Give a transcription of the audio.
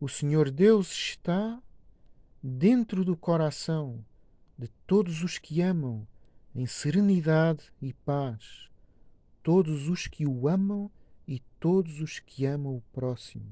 O Senhor Deus está dentro do coração de todos os que amam em serenidade e paz, todos os que o amam e todos os que amam o próximo.